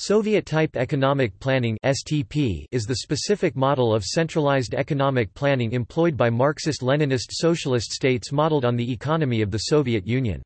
Soviet-type economic planning (STP) is the specific model of centralized economic planning employed by Marxist-Leninist socialist states modeled on the economy of the Soviet Union.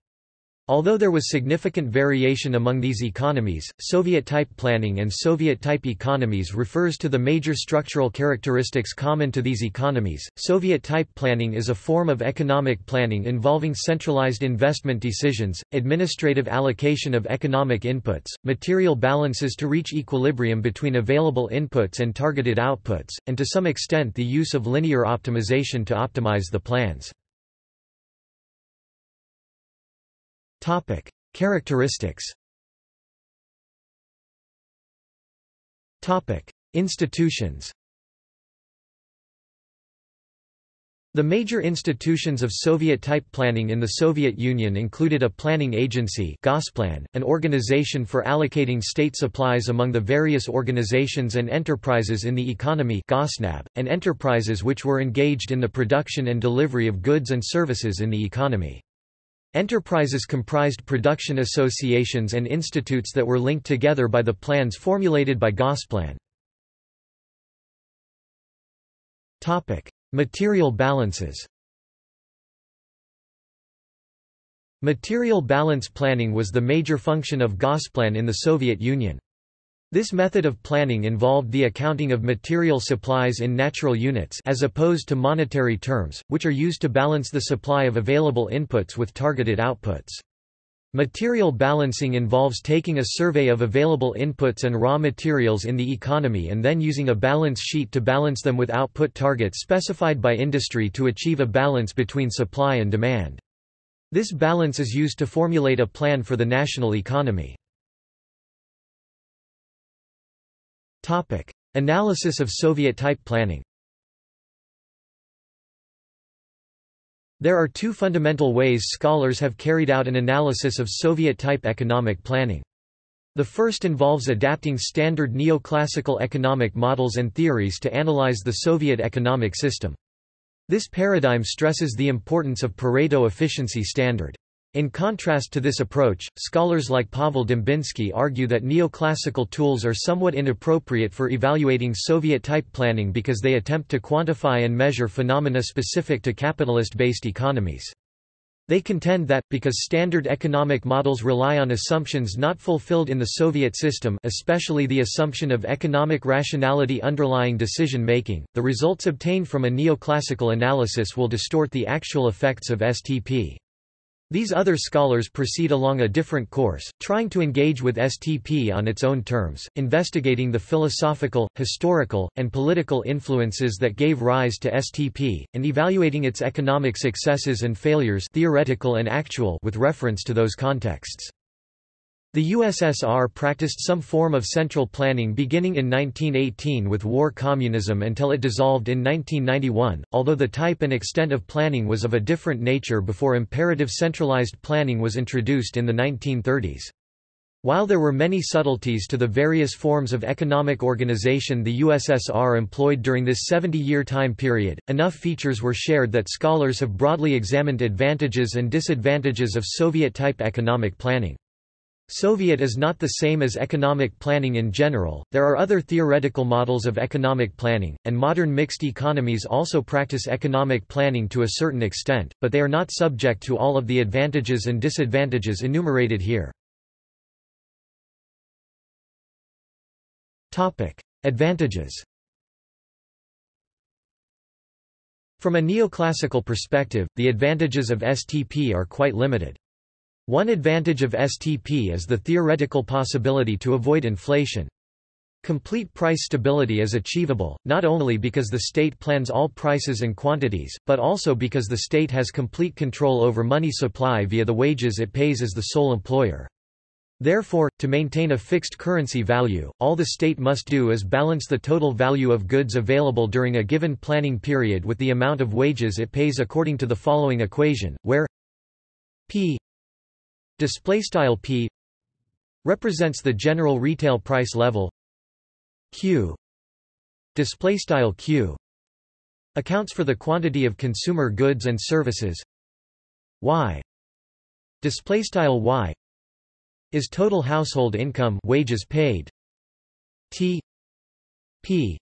Although there was significant variation among these economies, Soviet-type planning and Soviet-type economies refers to the major structural characteristics common to these economies. Soviet-type planning is a form of economic planning involving centralized investment decisions, administrative allocation of economic inputs, material balances to reach equilibrium between available inputs and targeted outputs, and to some extent the use of linear optimization to optimize the plans. Topic: Characteristics. Topic: Institutions. The major institutions of Soviet-type planning in the Soviet Union included a planning agency Gosplan, an organization for allocating state supplies among the various organizations and enterprises in the economy Gosnab, and enterprises which were engaged in the production and delivery of goods and services in the economy. Enterprises comprised production associations and institutes that were linked together by the plans formulated by Gosplan. Material balances Material balance planning was the major function of Gosplan in the Soviet Union. This method of planning involved the accounting of material supplies in natural units as opposed to monetary terms, which are used to balance the supply of available inputs with targeted outputs. Material balancing involves taking a survey of available inputs and raw materials in the economy and then using a balance sheet to balance them with output targets specified by industry to achieve a balance between supply and demand. This balance is used to formulate a plan for the national economy. Topic: Analysis of Soviet-type planning. There are two fundamental ways scholars have carried out an analysis of Soviet-type economic planning. The first involves adapting standard neoclassical economic models and theories to analyze the Soviet economic system. This paradigm stresses the importance of Pareto efficiency standard. In contrast to this approach, scholars like Pavel Dembinsky argue that neoclassical tools are somewhat inappropriate for evaluating Soviet-type planning because they attempt to quantify and measure phenomena specific to capitalist-based economies. They contend that, because standard economic models rely on assumptions not fulfilled in the Soviet system especially the assumption of economic rationality underlying decision-making, the results obtained from a neoclassical analysis will distort the actual effects of STP. These other scholars proceed along a different course, trying to engage with STP on its own terms, investigating the philosophical, historical, and political influences that gave rise to STP, and evaluating its economic successes and failures theoretical and actual with reference to those contexts. The USSR practiced some form of central planning beginning in 1918 with war communism until it dissolved in 1991, although the type and extent of planning was of a different nature before imperative centralized planning was introduced in the 1930s. While there were many subtleties to the various forms of economic organization the USSR employed during this 70-year time period, enough features were shared that scholars have broadly examined advantages and disadvantages of Soviet-type economic planning. Soviet is not the same as economic planning in general, there are other theoretical models of economic planning, and modern mixed economies also practice economic planning to a certain extent, but they are not subject to all of the advantages and disadvantages enumerated here. Advantages From a neoclassical perspective, the advantages of STP are quite limited. One advantage of STP is the theoretical possibility to avoid inflation. Complete price stability is achievable, not only because the state plans all prices and quantities, but also because the state has complete control over money supply via the wages it pays as the sole employer. Therefore, to maintain a fixed currency value, all the state must do is balance the total value of goods available during a given planning period with the amount of wages it pays according to the following equation, where p display style p represents the general retail price level q display style q accounts for the quantity of consumer goods and services y display style y is total household income wages paid T P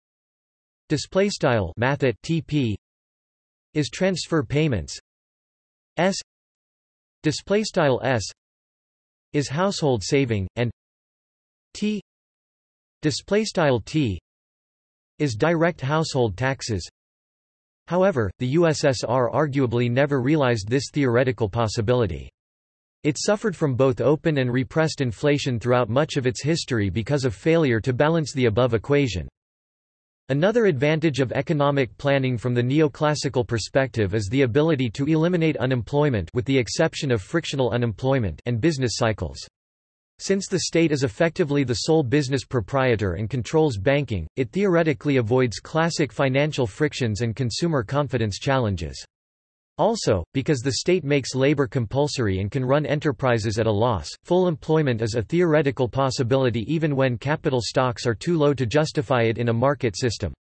display style math TP is transfer payments S display style S is household saving and T display style T is direct household taxes However, the USSR arguably never realized this theoretical possibility. It suffered from both open and repressed inflation throughout much of its history because of failure to balance the above equation. Another advantage of economic planning from the neoclassical perspective is the ability to eliminate unemployment with the exception of frictional unemployment and business cycles. Since the state is effectively the sole business proprietor and controls banking, it theoretically avoids classic financial frictions and consumer confidence challenges. Also, because the state makes labor compulsory and can run enterprises at a loss, full employment is a theoretical possibility even when capital stocks are too low to justify it in a market system.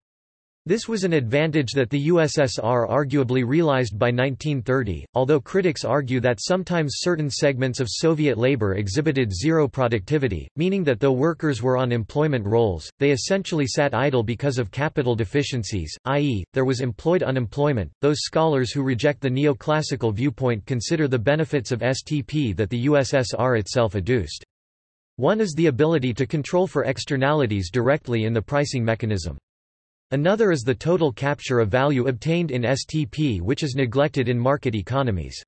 This was an advantage that the USSR arguably realized by 1930, although critics argue that sometimes certain segments of Soviet labor exhibited zero productivity, meaning that though workers were on employment rolls, they essentially sat idle because of capital deficiencies, i.e., there was employed unemployment. Those scholars who reject the neoclassical viewpoint consider the benefits of STP that the USSR itself adduced. One is the ability to control for externalities directly in the pricing mechanism. Another is the total capture of value obtained in STP which is neglected in market economies.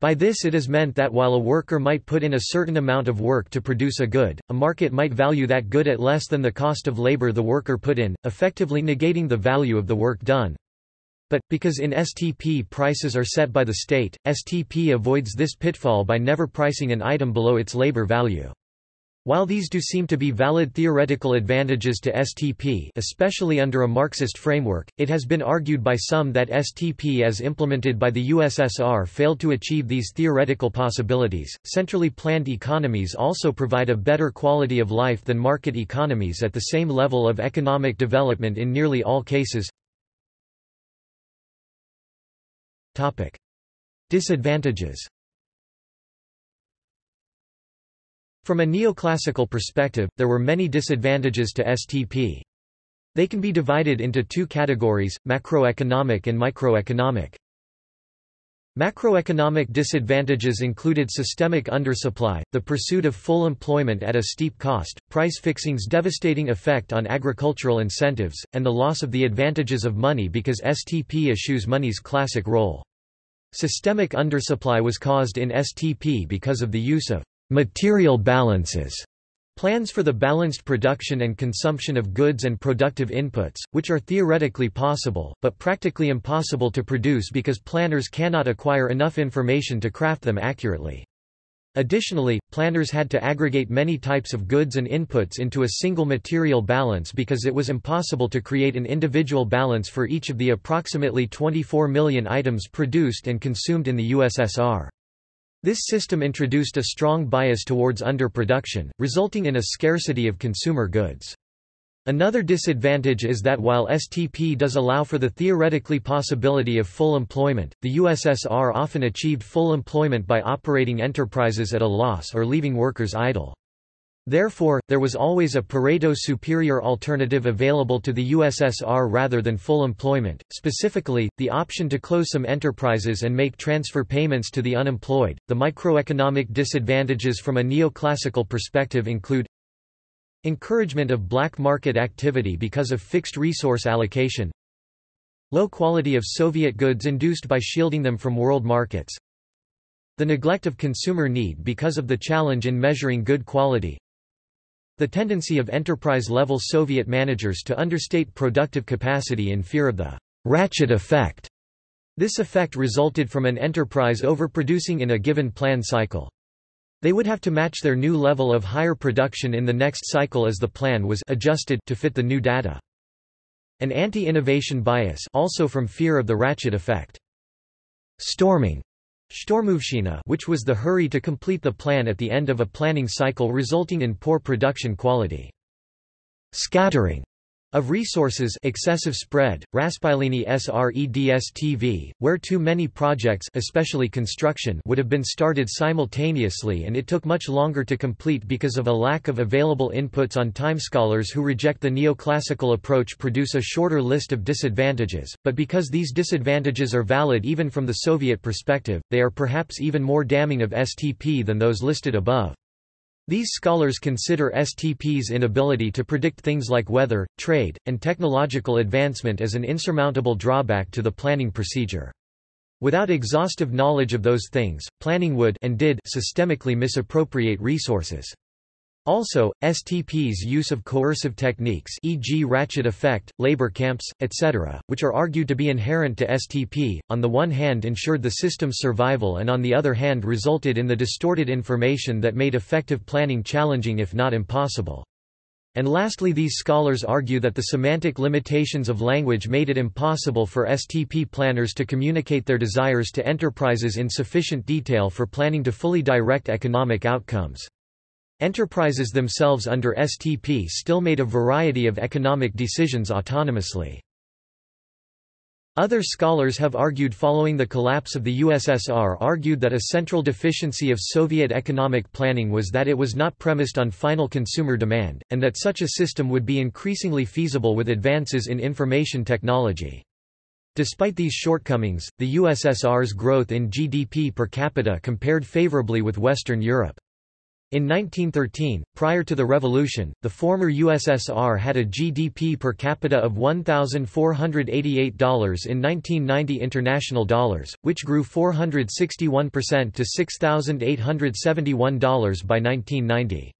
By this it is meant that while a worker might put in a certain amount of work to produce a good, a market might value that good at less than the cost of labor the worker put in, effectively negating the value of the work done. But, because in STP prices are set by the state, STP avoids this pitfall by never pricing an item below its labor value. While these do seem to be valid theoretical advantages to STP especially under a Marxist framework, it has been argued by some that STP as implemented by the USSR failed to achieve these theoretical possibilities. Centrally planned economies also provide a better quality of life than market economies at the same level of economic development in nearly all cases. Disadvantages From a neoclassical perspective, there were many disadvantages to STP. They can be divided into two categories, macroeconomic and microeconomic. Macroeconomic disadvantages included systemic undersupply, the pursuit of full employment at a steep cost, price fixing's devastating effect on agricultural incentives, and the loss of the advantages of money because STP eschews money's classic role. Systemic undersupply was caused in STP because of the use of Material balances Plans for the balanced production and consumption of goods and productive inputs, which are theoretically possible, but practically impossible to produce because planners cannot acquire enough information to craft them accurately. Additionally, planners had to aggregate many types of goods and inputs into a single material balance because it was impossible to create an individual balance for each of the approximately 24 million items produced and consumed in the USSR. This system introduced a strong bias towards underproduction, resulting in a scarcity of consumer goods. Another disadvantage is that while STP does allow for the theoretically possibility of full employment, the USSR often achieved full employment by operating enterprises at a loss or leaving workers idle. Therefore, there was always a Pareto superior alternative available to the USSR rather than full employment, specifically, the option to close some enterprises and make transfer payments to the unemployed. The microeconomic disadvantages from a neoclassical perspective include encouragement of black market activity because of fixed resource allocation, low quality of Soviet goods induced by shielding them from world markets, the neglect of consumer need because of the challenge in measuring good quality, the tendency of enterprise-level Soviet managers to understate productive capacity in fear of the ratchet effect. This effect resulted from an enterprise overproducing in a given plan cycle. They would have to match their new level of higher production in the next cycle as the plan was adjusted to fit the new data. An anti-innovation bias also from fear of the ratchet effect. Storming which was the hurry to complete the plan at the end of a planning cycle resulting in poor production quality. Scattering Of resources excessive spread, raspyleniye sredstv, where too many projects especially construction would have been started simultaneously and it took much longer to complete because of a lack of available inputs on time. Scholars who reject the neoclassical approach produce a shorter list of disadvantages, but because these disadvantages are valid even from the Soviet perspective, they are perhaps even more damning of STP than those listed above. These scholars consider STP's inability to predict things like weather, trade, and technological advancement as an insurmountable drawback to the planning procedure. Without exhaustive knowledge of those things, planning would and did systemically misappropriate resources. Also, STP's use of coercive techniques e.g. ratchet effect, labor camps, etc., which are argued to be inherent to STP, on the one hand ensured the system's survival and on the other hand resulted in the distorted information that made effective planning challenging if not impossible. And lastly these scholars argue that the semantic limitations of language made it impossible for STP planners to communicate their desires to enterprises in sufficient detail for planning to fully direct economic outcomes. Enterprises themselves under STP still made a variety of economic decisions autonomously. Other scholars have argued following the collapse of the USSR argued that a central deficiency of Soviet economic planning was that it was not premised on final consumer demand, and that such a system would be increasingly feasible with advances in information technology. Despite these shortcomings, the USSR's growth in GDP per capita compared favorably with Western Europe. In 1913, prior to the revolution, the former USSR had a GDP per capita of $1,488 in 1990 international dollars, which grew 461% to $6,871 by 1990.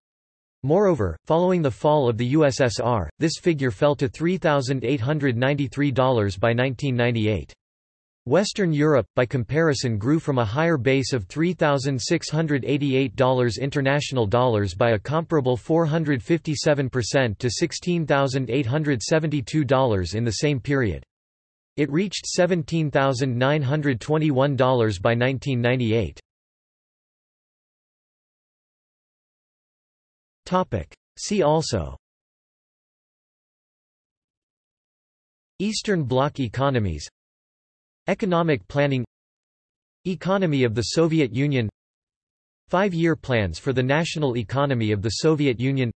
Moreover, following the fall of the USSR, this figure fell to $3,893 by 1998. Western Europe, by comparison grew from a higher base of $3,688 international dollars by a comparable 457% to $16,872 in the same period. It reached $17,921 by 1998. See also Eastern Bloc economies Economic planning Economy of the Soviet Union Five-year plans for the national economy of the Soviet Union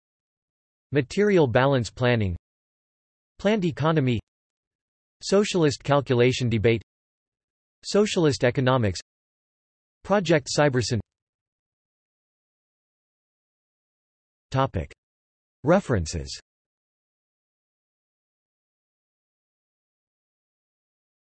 Material balance planning Planned economy Socialist calculation debate Socialist economics Project Cybersyn. References